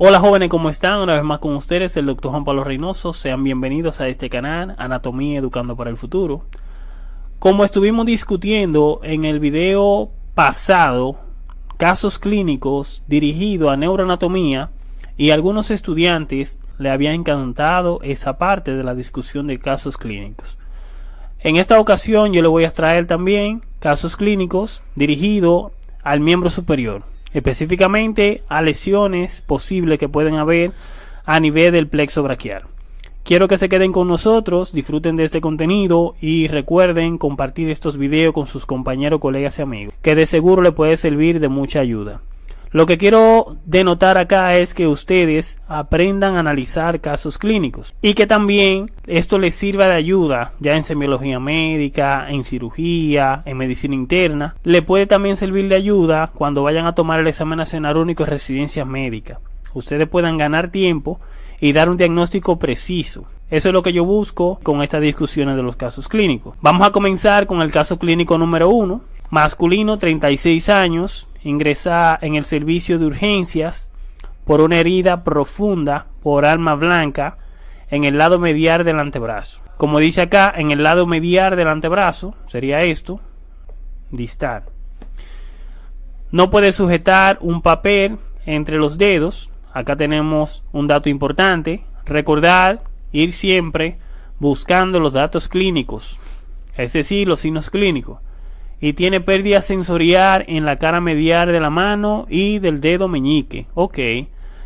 Hola jóvenes, ¿cómo están? Una vez más con ustedes, el doctor Juan Pablo Reynoso. Sean bienvenidos a este canal, Anatomía Educando para el Futuro. Como estuvimos discutiendo en el video pasado, casos clínicos dirigidos a neuroanatomía y algunos estudiantes le había encantado esa parte de la discusión de casos clínicos. En esta ocasión yo le voy a traer también casos clínicos dirigidos al miembro superior específicamente a lesiones posibles que pueden haber a nivel del plexo braquial. Quiero que se queden con nosotros, disfruten de este contenido y recuerden compartir estos videos con sus compañeros, colegas y amigos, que de seguro le puede servir de mucha ayuda. Lo que quiero denotar acá es que ustedes aprendan a analizar casos clínicos y que también esto les sirva de ayuda ya en semiología médica, en cirugía, en medicina interna. Le puede también servir de ayuda cuando vayan a tomar el examen nacional único de residencia médica. Ustedes puedan ganar tiempo y dar un diagnóstico preciso. Eso es lo que yo busco con estas discusiones de los casos clínicos. Vamos a comenzar con el caso clínico número uno. Masculino, 36 años, ingresa en el servicio de urgencias por una herida profunda por alma blanca en el lado medial del antebrazo. Como dice acá, en el lado medial del antebrazo, sería esto, distal. No puede sujetar un papel entre los dedos. Acá tenemos un dato importante. Recordar ir siempre buscando los datos clínicos, es decir, los signos clínicos y tiene pérdida sensorial en la cara medial de la mano y del dedo meñique. Ok,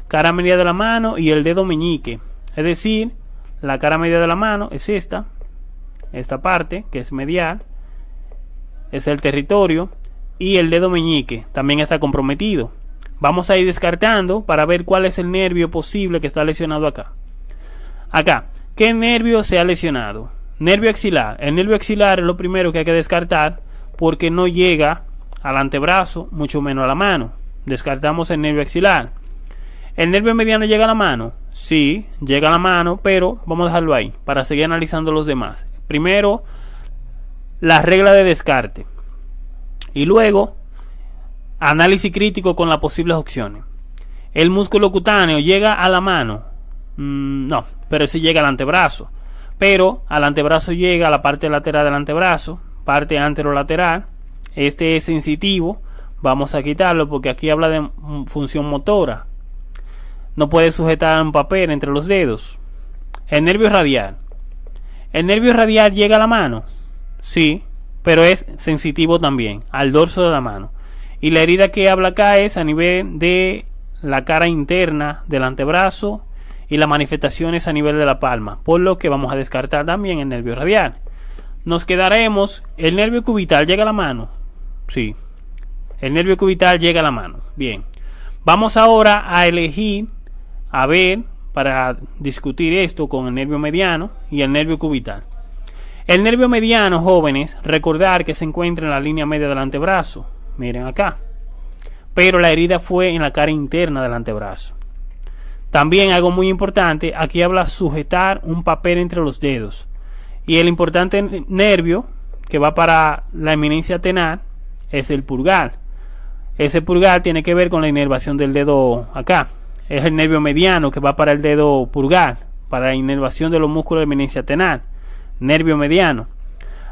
cara media de la mano y el dedo meñique. Es decir, la cara media de la mano es esta, esta parte que es medial, es el territorio y el dedo meñique también está comprometido. Vamos a ir descartando para ver cuál es el nervio posible que está lesionado acá. Acá, ¿qué nervio se ha lesionado? Nervio axilar. El nervio axilar es lo primero que hay que descartar porque no llega al antebrazo, mucho menos a la mano. Descartamos el nervio axilar. ¿El nervio mediano llega a la mano? Sí, llega a la mano, pero vamos a dejarlo ahí para seguir analizando los demás. Primero, la regla de descarte. Y luego, análisis crítico con las posibles opciones. ¿El músculo cutáneo llega a la mano? Mm, no, pero sí llega al antebrazo. Pero al antebrazo llega a la parte lateral del antebrazo, parte anterolateral. Este es sensitivo. Vamos a quitarlo porque aquí habla de función motora. No puede sujetar un papel entre los dedos. El nervio radial. ¿El nervio radial llega a la mano? Sí, pero es sensitivo también, al dorso de la mano. Y la herida que habla acá es a nivel de la cara interna del antebrazo y las manifestaciones a nivel de la palma, por lo que vamos a descartar también el nervio radial nos quedaremos. ¿El nervio cubital llega a la mano? Sí. El nervio cubital llega a la mano. Bien. Vamos ahora a elegir, a ver, para discutir esto con el nervio mediano y el nervio cubital. El nervio mediano, jóvenes, recordar que se encuentra en la línea media del antebrazo. Miren acá. Pero la herida fue en la cara interna del antebrazo. También algo muy importante, aquí habla sujetar un papel entre los dedos. Y el importante nervio que va para la eminencia tenar es el pulgar. Ese pulgar tiene que ver con la inervación del dedo acá. Es el nervio mediano que va para el dedo pulgar, para la inervación de los músculos de eminencia tenar. Nervio mediano.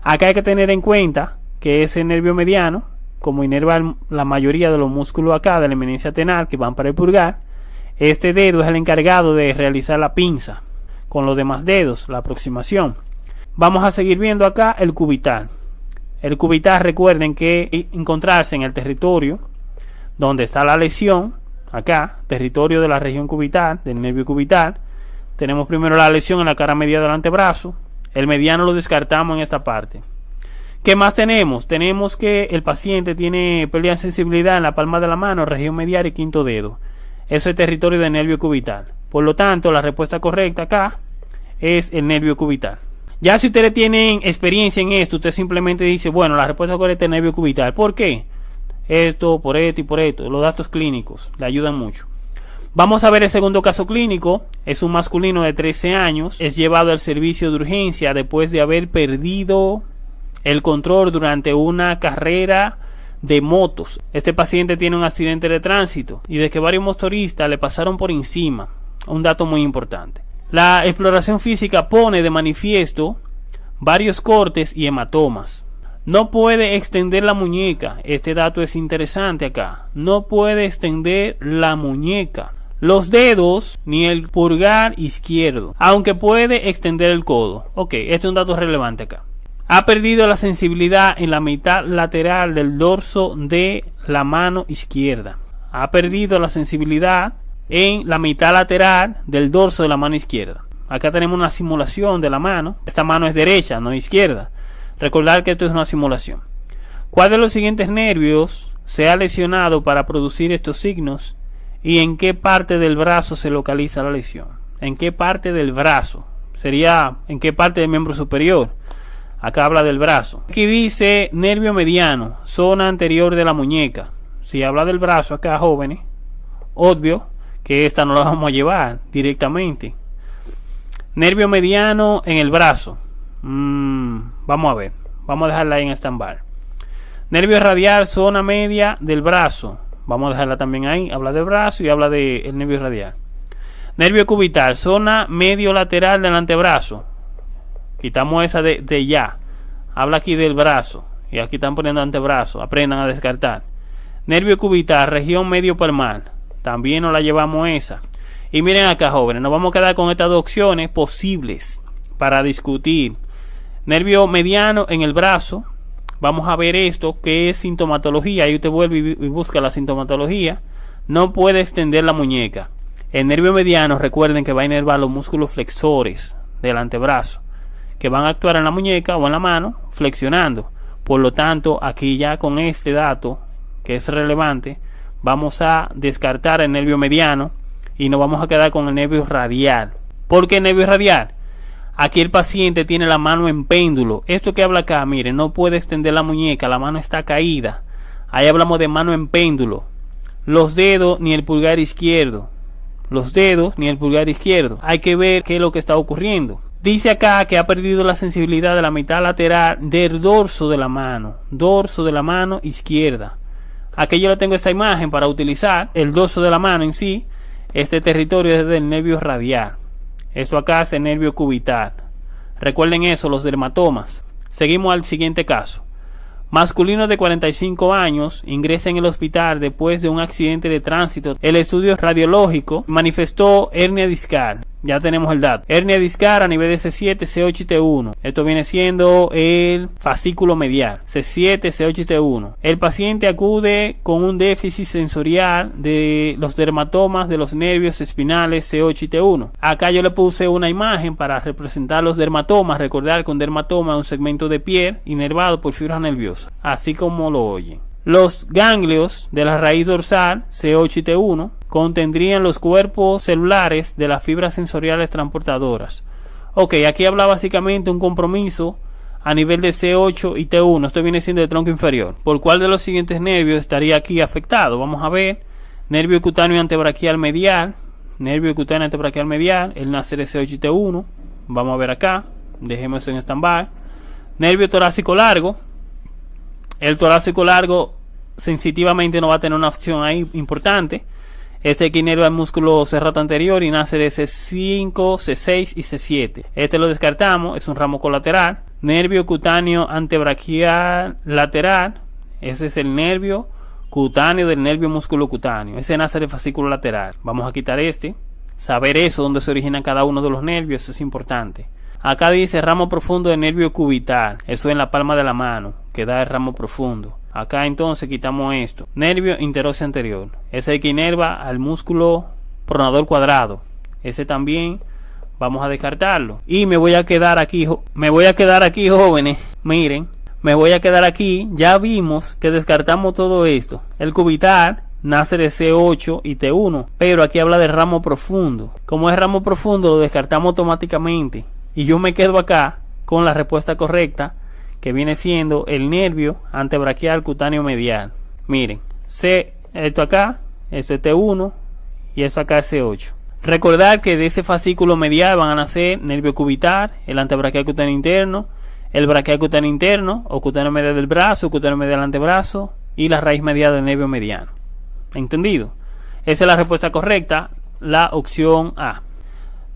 Acá hay que tener en cuenta que ese nervio mediano, como inerva la mayoría de los músculos acá de la eminencia tenar que van para el pulgar, este dedo es el encargado de realizar la pinza con los demás dedos, la aproximación. Vamos a seguir viendo acá el cubital. El cubital, recuerden que encontrarse en el territorio donde está la lesión, acá, territorio de la región cubital, del nervio cubital. Tenemos primero la lesión en la cara media del antebrazo. El mediano lo descartamos en esta parte. ¿Qué más tenemos? Tenemos que el paciente tiene pérdida de sensibilidad en la palma de la mano, región medial y quinto dedo. Eso es territorio del nervio cubital. Por lo tanto, la respuesta correcta acá es el nervio cubital. Ya si ustedes tienen experiencia en esto, usted simplemente dice, bueno, la respuesta correcta es nervio cubital. ¿Por qué? Esto, por esto y por esto. Los datos clínicos le ayudan mucho. Vamos a ver el segundo caso clínico. Es un masculino de 13 años. Es llevado al servicio de urgencia después de haber perdido el control durante una carrera de motos. Este paciente tiene un accidente de tránsito y de que varios motoristas le pasaron por encima. Un dato muy importante. La exploración física pone de manifiesto varios cortes y hematomas. No puede extender la muñeca. Este dato es interesante acá. No puede extender la muñeca. Los dedos ni el pulgar izquierdo. Aunque puede extender el codo. Ok, este es un dato relevante acá. Ha perdido la sensibilidad en la mitad lateral del dorso de la mano izquierda. Ha perdido la sensibilidad en la mitad lateral del dorso de la mano izquierda. Acá tenemos una simulación de la mano. Esta mano es derecha, no izquierda. Recordar que esto es una simulación. ¿Cuál de los siguientes nervios se ha lesionado para producir estos signos? ¿Y en qué parte del brazo se localiza la lesión? ¿En qué parte del brazo? Sería en qué parte del miembro superior. Acá habla del brazo. Aquí dice nervio mediano, zona anterior de la muñeca. Si habla del brazo acá, jóvenes, obvio que esta no la vamos a llevar directamente. Nervio mediano en el brazo. Mm, vamos a ver. Vamos a dejarla ahí en stand-by. Nervio radial, zona media del brazo. Vamos a dejarla también ahí. Habla del brazo y habla del nervio radial. Nervio cubital, zona medio lateral del antebrazo. Quitamos esa de, de ya. Habla aquí del brazo. Y aquí están poniendo antebrazo. Aprendan a descartar. Nervio cubital, región medio palmar. También nos la llevamos esa. Y miren acá, jóvenes. Nos vamos a quedar con estas dos opciones posibles para discutir nervio mediano en el brazo. Vamos a ver esto, que es sintomatología. Ahí usted vuelve y busca la sintomatología. No puede extender la muñeca. El nervio mediano, recuerden que va a inervar los músculos flexores del antebrazo, que van a actuar en la muñeca o en la mano, flexionando. Por lo tanto, aquí ya con este dato, que es relevante, vamos a descartar el nervio mediano y nos vamos a quedar con el nervio radial. ¿Por qué nervio radial? Aquí el paciente tiene la mano en péndulo. Esto que habla acá, mire, no puede extender la muñeca, la mano está caída. Ahí hablamos de mano en péndulo. Los dedos ni el pulgar izquierdo. Los dedos ni el pulgar izquierdo. Hay que ver qué es lo que está ocurriendo. Dice acá que ha perdido la sensibilidad de la mitad lateral del dorso de la mano. Dorso de la mano izquierda. Aquí yo le tengo esta imagen para utilizar el dorso de la mano en sí. Este territorio es del nervio radial. Esto acá es el nervio cubital. Recuerden eso, los dermatomas. Seguimos al siguiente caso. Masculino de 45 años ingresa en el hospital después de un accidente de tránsito. El estudio radiológico manifestó hernia discal. Ya tenemos el dato. Hernia discal a nivel de C7, C8 y T1. Esto viene siendo el fascículo medial. C7, C8 y T1. El paciente acude con un déficit sensorial de los dermatomas de los nervios espinales C8 y T1. Acá yo le puse una imagen para representar los dermatomas. Recordar que un dermatoma es un segmento de piel inervado por fibras nerviosas. Así como lo oyen. Los ganglios de la raíz dorsal C8 y T1 contendrían los cuerpos celulares de las fibras sensoriales transportadoras. Ok, aquí habla básicamente un compromiso a nivel de C8 y T1. Esto viene siendo el tronco inferior. ¿Por cuál de los siguientes nervios estaría aquí afectado? Vamos a ver. Nervio cutáneo antebraquial medial. Nervio cutáneo antebraquial medial. El nacer C8 y T1. Vamos a ver acá. Dejemos en stand-by. Nervio torácico largo el torácico largo sensitivamente no va a tener una opción ahí importante. Este que inerva el músculo cerrado anterior y nace de C5, C6 y C7. Este lo descartamos, es un ramo colateral. Nervio cutáneo antebraquial lateral. Ese es el nervio cutáneo del nervio músculo cutáneo. Ese nace del fascículo lateral. Vamos a quitar este. Saber eso, dónde se origina cada uno de los nervios, eso es importante. Acá dice ramo profundo de nervio cubital. Eso en la palma de la mano, que da el ramo profundo. Acá entonces quitamos esto. Nervio interóseo anterior. Ese que inerva al músculo pronador cuadrado. Ese también vamos a descartarlo. Y me voy a quedar aquí, me voy a quedar aquí jóvenes. Miren, me voy a quedar aquí. Ya vimos que descartamos todo esto. El cubital nace de C8 y T1. Pero aquí habla de ramo profundo. Como es ramo profundo, lo descartamos automáticamente. Y yo me quedo acá con la respuesta correcta, que viene siendo el nervio antebraquial cutáneo medial. Miren, C, esto acá, esto es T1 y esto acá es C8. Recordar que de ese fascículo medial van a nacer nervio cubital, el antebraquial cutáneo interno, el braquial cutáneo interno o cutáneo medial del brazo, cutáneo medial del antebrazo y la raíz medial del nervio mediano. ¿Entendido? Esa es la respuesta correcta, la opción A.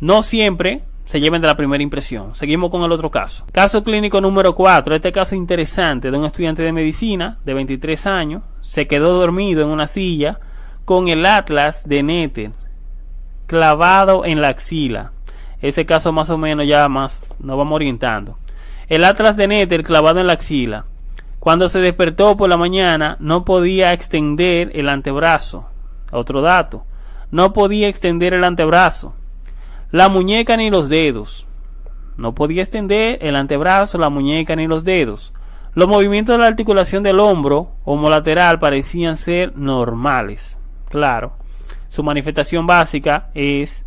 No siempre se lleven de la primera impresión. Seguimos con el otro caso. Caso clínico número 4. Este caso interesante de un estudiante de medicina de 23 años. Se quedó dormido en una silla con el atlas de Nether clavado en la axila. Ese caso más o menos ya más nos vamos orientando. El atlas de Nether clavado en la axila. Cuando se despertó por la mañana no podía extender el antebrazo. Otro dato. No podía extender el antebrazo. La muñeca ni los dedos. No podía extender el antebrazo, la muñeca ni los dedos. Los movimientos de la articulación del hombro homolateral parecían ser normales. Claro. Su manifestación básica es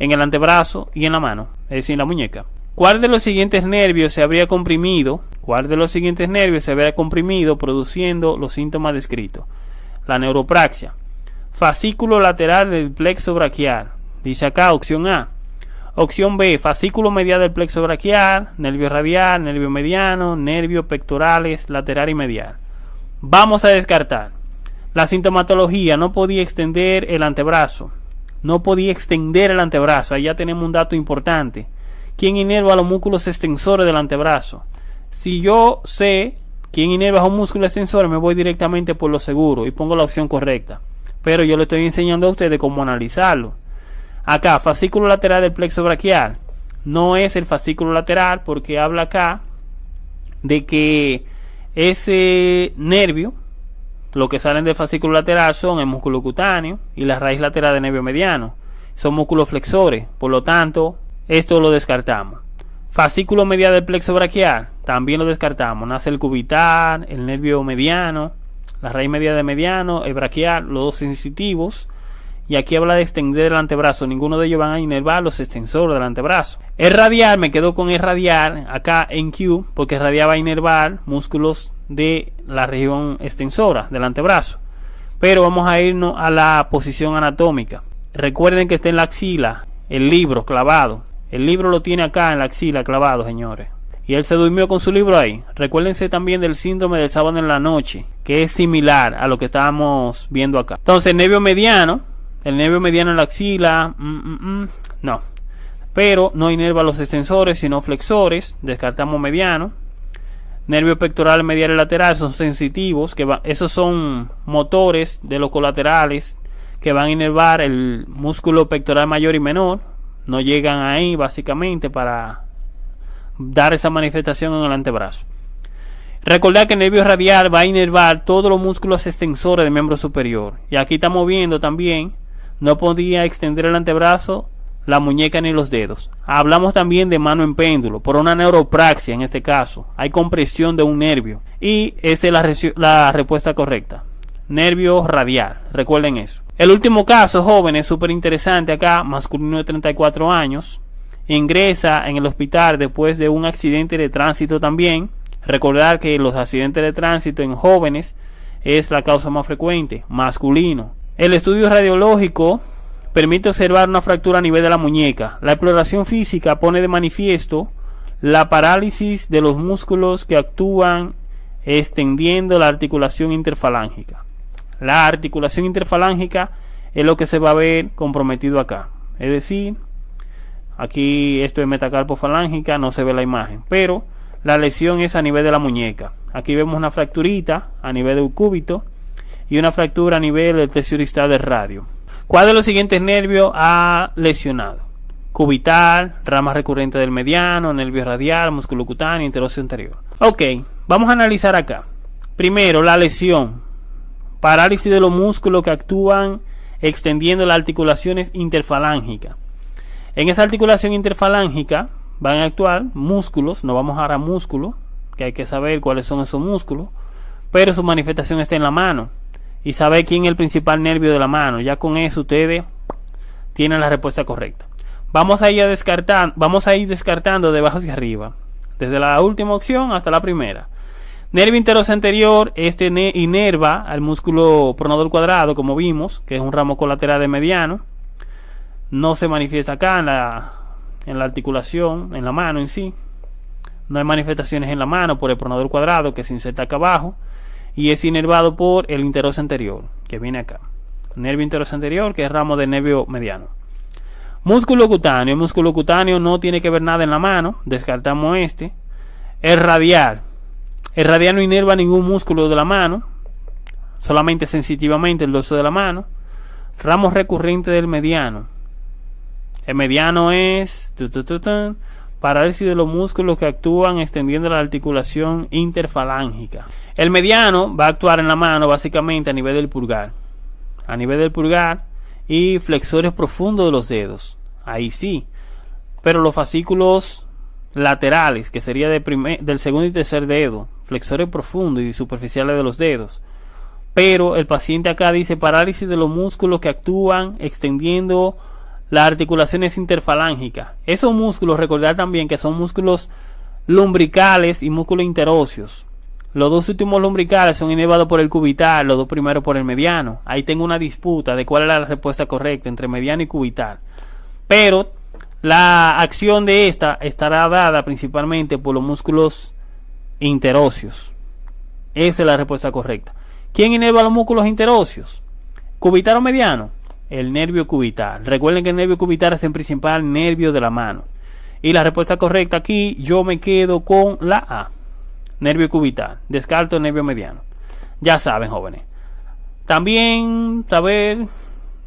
en el antebrazo y en la mano, es decir, en la muñeca. ¿Cuál de los siguientes nervios se habría comprimido? ¿Cuál de los siguientes nervios se habría comprimido produciendo los síntomas descritos? La neuropraxia. Fascículo lateral del plexo braquial. Dice acá opción A. Opción B, fascículo medial del plexo braquial, nervio radial, nervio mediano, nervio pectorales, lateral y medial. Vamos a descartar. La sintomatología no podía extender el antebrazo. No podía extender el antebrazo. Ahí ya tenemos un dato importante. ¿Quién inerva los músculos extensores del antebrazo? Si yo sé quién inerva los músculos extensores, me voy directamente por lo seguro y pongo la opción correcta. Pero yo le estoy enseñando a ustedes cómo analizarlo. Acá, fascículo lateral del plexo braquial. No es el fascículo lateral porque habla acá de que ese nervio, lo que salen del fascículo lateral son el músculo cutáneo y la raíz lateral del nervio mediano. Son músculos flexores, por lo tanto, esto lo descartamos. Fascículo medial del plexo braquial, también lo descartamos. Nace el cubital, el nervio mediano, la raíz media de mediano, el braquial, los dos sensitivos. Y aquí habla de extender el antebrazo. Ninguno de ellos van a inervar los extensores del antebrazo. El radial, me quedo con el radial acá en Q, porque radial va a inervar músculos de la región extensora del antebrazo. Pero vamos a irnos a la posición anatómica. Recuerden que está en la axila, el libro clavado. El libro lo tiene acá en la axila clavado, señores. Y él se durmió con su libro ahí. Recuérdense también del síndrome del sábado en la noche, que es similar a lo que estábamos viendo acá. Entonces, nervio mediano, el nervio mediano en la axila, mm, mm, mm, no. Pero no inerva los extensores, sino flexores. Descartamos mediano. Nervio pectoral medial y lateral son sensitivos, que esos son motores de los colaterales que van a inervar el músculo pectoral mayor y menor no llegan ahí básicamente para dar esa manifestación en el antebrazo. Recordar que el nervio radial va a inervar todos los músculos extensores del miembro superior. Y aquí estamos viendo también, no podía extender el antebrazo, la muñeca ni los dedos. Hablamos también de mano en péndulo, por una neuropraxia en este caso. Hay compresión de un nervio. Y esa es la, la respuesta correcta. Nervio radial, recuerden eso. El último caso, joven, es súper interesante acá, masculino de 34 años, ingresa en el hospital después de un accidente de tránsito también. Recordar que los accidentes de tránsito en jóvenes es la causa más frecuente, masculino. El estudio radiológico permite observar una fractura a nivel de la muñeca. La exploración física pone de manifiesto la parálisis de los músculos que actúan extendiendo la articulación interfalángica. La articulación interfalángica es lo que se va a ver comprometido acá. Es decir, aquí esto es metacarpofalángica, no se ve la imagen, pero la lesión es a nivel de la muñeca. Aquí vemos una fracturita a nivel del cúbito y una fractura a nivel del tercio del radio. ¿Cuál de los siguientes nervios ha lesionado? Cubital, rama recurrente del mediano, nervio radial, músculo cutáneo, interóseo anterior. Ok, vamos a analizar acá. Primero, la lesión parálisis de los músculos que actúan extendiendo las articulaciones interfalángicas. En esa articulación interfalángica van a actuar músculos, no vamos a dar a músculos, que hay que saber cuáles son esos músculos, pero su manifestación está en la mano y saber quién es el principal nervio de la mano. Ya con eso ustedes tienen la respuesta correcta. Vamos a ir a descartar, vamos a ir descartando de abajo hacia arriba, desde la última opción hasta la primera. Nervio interoso anterior, este inerva al músculo pronador cuadrado, como vimos, que es un ramo colateral de mediano. No se manifiesta acá en la, en la articulación, en la mano en sí. No hay manifestaciones en la mano por el pronador cuadrado que se inserta acá abajo. Y es inervado por el interoso anterior, que viene acá. Nervio interoso anterior, que es ramo del nervio mediano. Músculo cutáneo. Músculo cutáneo no tiene que ver nada en la mano. Descartamos este. El radial. El radial no inerva ningún músculo de la mano. Solamente sensitivamente el dorso de la mano. Ramo recurrente del mediano. El mediano es parálisis de los músculos que actúan extendiendo la articulación interfalángica. El mediano va a actuar en la mano básicamente a nivel del pulgar. A nivel del pulgar y flexores profundos de los dedos. Ahí sí. Pero los fascículos laterales, que sería de del segundo y tercer dedo, flexores profundos y superficiales de los dedos. Pero el paciente acá dice parálisis de los músculos que actúan extendiendo las articulaciones interfalángicas. Esos músculos, recordar también que son músculos lumbricales y músculos interóseos. Los dos últimos lumbricales son inervados por el cubital, los dos primeros por el mediano. Ahí tengo una disputa de cuál es la respuesta correcta entre mediano y cubital. Pero la acción de esta estará dada principalmente por los músculos interóseos. Esa es la respuesta correcta. ¿Quién inerva los músculos interóseos? ¿Cubital o mediano? El nervio cubital. Recuerden que el nervio cubital es el principal nervio de la mano. Y la respuesta correcta aquí yo me quedo con la A nervio cubital, descarto nervio mediano. Ya saben, jóvenes. También saber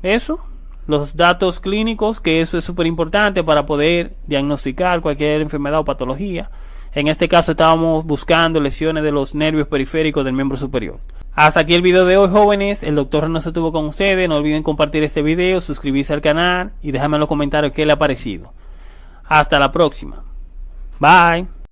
eso, los datos clínicos, que eso es súper importante para poder diagnosticar cualquier enfermedad o patología. En este caso estábamos buscando lesiones de los nervios periféricos del miembro superior. Hasta aquí el video de hoy jóvenes, el doctor no se tuvo con ustedes, no olviden compartir este video, suscribirse al canal y déjame en los comentarios qué le ha parecido. Hasta la próxima. Bye.